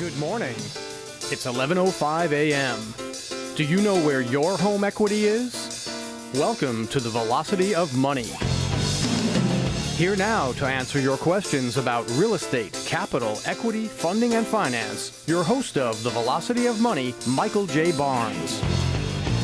Good morning. It's 11:05 a.m. Do you know where your home equity is? Welcome to the Velocity of Money. Here now to answer your questions about real estate, capital, equity, funding, and finance, your host of the Velocity of Money, Michael J. Barnes.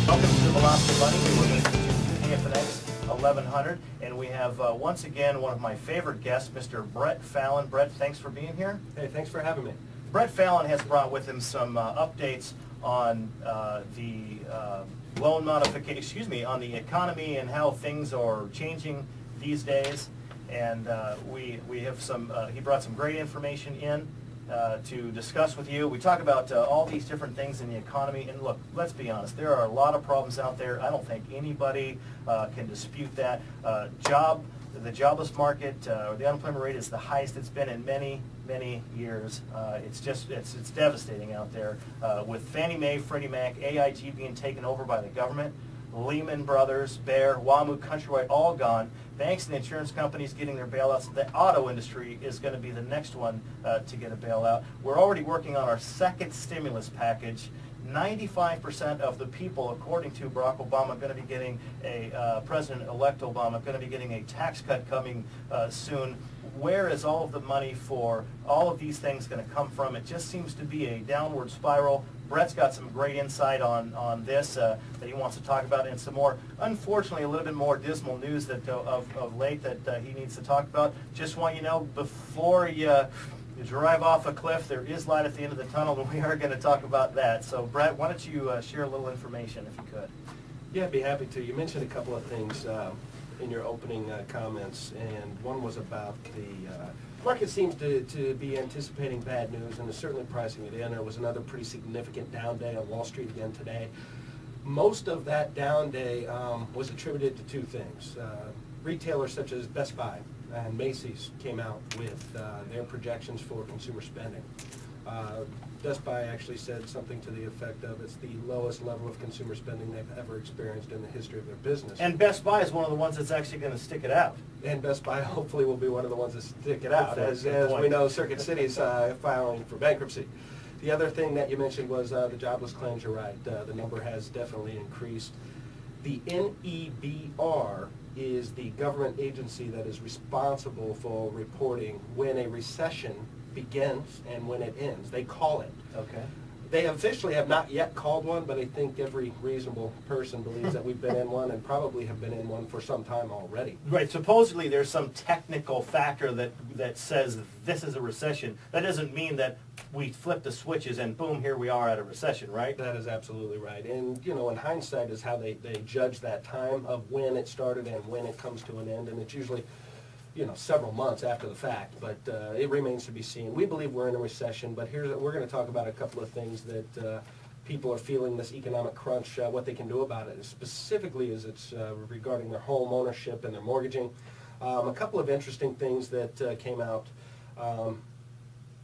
Welcome to the Velocity of Money. We're going to continue KFNX 1100, and we have uh, once again one of my favorite guests, Mr. Brett Fallon. Brett, thanks for being here. Hey, thanks for having me. Brett Fallon has brought with him some uh, updates on uh, the uh, loan modification, excuse me, on the economy and how things are changing these days. And uh, we, we have some, uh, he brought some great information in uh, to discuss with you. We talk about uh, all these different things in the economy. And look, let's be honest, there are a lot of problems out there. I don't think anybody uh, can dispute that. Uh, job, the jobless market, uh, or the unemployment rate is the highest it's been in many, many years. It's just, it's, it's devastating out there. With Fannie Mae, Freddie Mac, AIG being taken over by the government, Lehman Brothers, Bear, WAMU, Countrywide, all gone. Banks and insurance companies getting their bailouts. The auto industry is going to be the next one uh, to get a bailout. We're already working on our second stimulus package. 95% of the people, according to Barack Obama, are going to be getting a, uh, President-elect Obama, going to be getting a tax cut coming uh, soon. Where is all of the money for all of these things going to come from? It just seems to be a downward spiral. Brett's got some great insight on, on this uh, that he wants to talk about and some more, unfortunately, a little bit more dismal news that uh, of, of late that uh, he needs to talk about. Just want you to know, before you, you drive off a cliff, there is light at the end of the tunnel, and we are going to talk about that. So Brett, why don't you uh, share a little information if you could? Yeah, I'd be happy to. You mentioned a couple of things uh, in your opening uh, comments, and one was about the uh, market seems to, to be anticipating bad news and is certainly pricing it in. There was another pretty significant down day on Wall Street again today. Most of that down day um, was attributed to two things. Uh, retailers such as Best Buy and Macy's came out with uh, their projections for consumer spending. Best Buy actually said something to the effect of it's the lowest level of consumer spending they've ever experienced in the history of their business. And Best Buy is one of the ones that's actually going to stick it out. And Best Buy hopefully will be one of the ones that stick it out, as, as we know Circuit City's uh, filing for bankruptcy. The other thing that you mentioned was uh, the jobless claims, you're right, uh, the number has definitely increased. The NEBR is the government agency that is responsible for reporting when a recession begins and when it ends. They call it. Okay. They officially have not yet called one, but I think every reasonable person believes that we've been in one and probably have been in one for some time already. Right, supposedly there's some technical factor that, that says this is a recession. That doesn't mean that we flip the switches and boom, here we are at a recession, right? That is absolutely right. And, you know, in hindsight is how they, they judge that time of when it started and when it comes to an end. And it's usually, you know, several months after the fact, but uh, it remains to be seen. We believe we're in a recession, but here's, we're going to talk about a couple of things that uh, people are feeling this economic crunch, uh, what they can do about it. Specifically as it's uh, regarding their home ownership and their mortgaging. Um, a couple of interesting things that uh, came out. Um,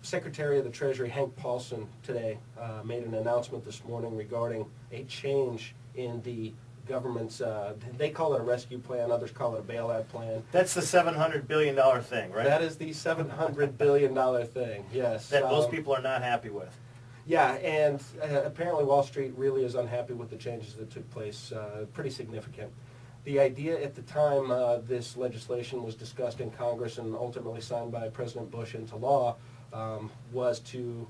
Secretary of the Treasury Hank Paulson today uh, made an announcement this morning regarding a change in the government's, uh, they call it a rescue plan, others call it a bailout plan. That's the $700 billion thing, right? That is the $700 billion thing, yes. That most Um, people are not happy with. Yeah, and uh, apparently Wall Street really is unhappy with the changes that took place, uh, pretty significant. The idea at the time uh, this legislation was discussed in Congress and ultimately signed by President Bush into law um, was to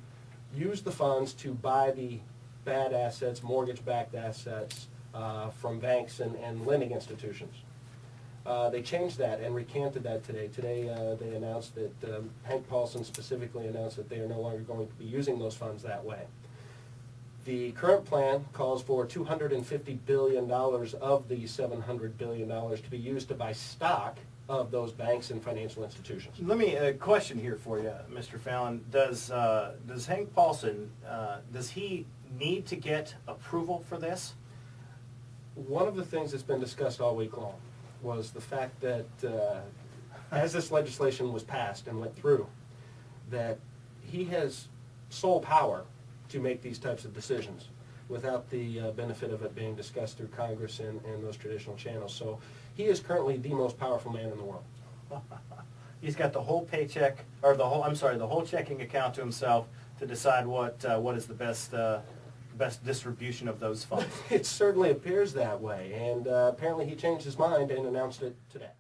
use the funds to buy the bad assets, mortgage-backed assets uh, from banks and, and lending institutions. Uh, they changed that and recanted that today. Today, uh, they announced that, um, Hank Paulson specifically announced that they are no longer going to be using those funds that way. The current plan calls for $250 billion of the $700 billion to be used to buy stock of those banks and financial institutions. Let me, a question here for you, Mr. Fallon. Does, uh, does Hank Paulson, uh, does he need to get approval for this? One of the things that's been discussed all week long was the fact that uh, as this legislation was passed and went through, that he has sole power to make these types of decisions without the uh, benefit of it being discussed through Congress and, and those traditional channels. So he is currently the most powerful man in the world. He's got the whole paycheck, or the whole, I'm sorry, the whole checking account to himself to decide what, uh, what is the best, uh, best distribution of those funds. It certainly appears that way, and uh, apparently he changed his mind and announced it today.